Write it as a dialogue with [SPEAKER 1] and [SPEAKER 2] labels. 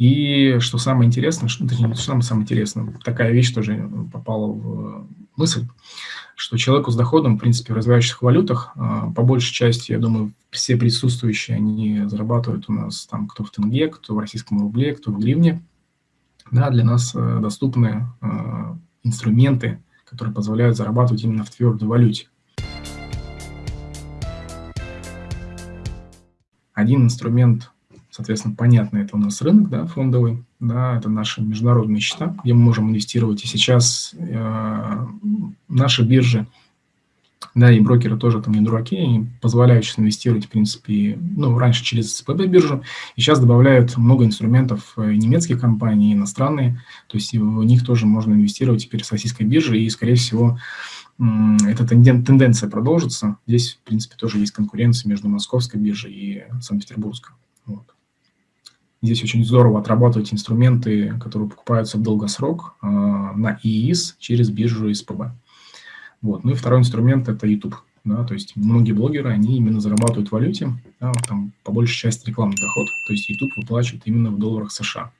[SPEAKER 1] И что самое интересное, что, точнее, что самое, самое интересное, такая вещь тоже попала в мысль, что человеку с доходом, в принципе, в развивающихся валютах, а, по большей части, я думаю, все присутствующие, они зарабатывают у нас там кто в тенге, кто в российском рубле, кто в гривне. Да, для нас э, доступны инструменты, которые позволяют зарабатывать именно в твердой валюте. Один инструмент Соответственно, понятно, это у нас рынок да, фондовый, да, это наши международные счета, где мы можем инвестировать. И сейчас э, наши биржи, да, и брокеры тоже там не дураки, они позволяют сейчас инвестировать, в принципе, ну, раньше через СПБ биржу, и сейчас добавляют много инструментов э, немецких компаний, иностранные, то есть в них тоже можно инвестировать теперь с российской биржи, и, скорее всего, эта тенденция продолжится. Здесь, в принципе, тоже есть конкуренция между московской биржей и Санкт-Петербургской. Вот. Здесь очень здорово отрабатывать инструменты, которые покупаются в долгосрок э, на ИИС через биржу СПБ. Вот. Ну и второй инструмент – это YouTube. Да, то есть многие блогеры, они именно зарабатывают в валюте, да, там по большей части рекламный доход, то есть YouTube выплачивает именно в долларах США.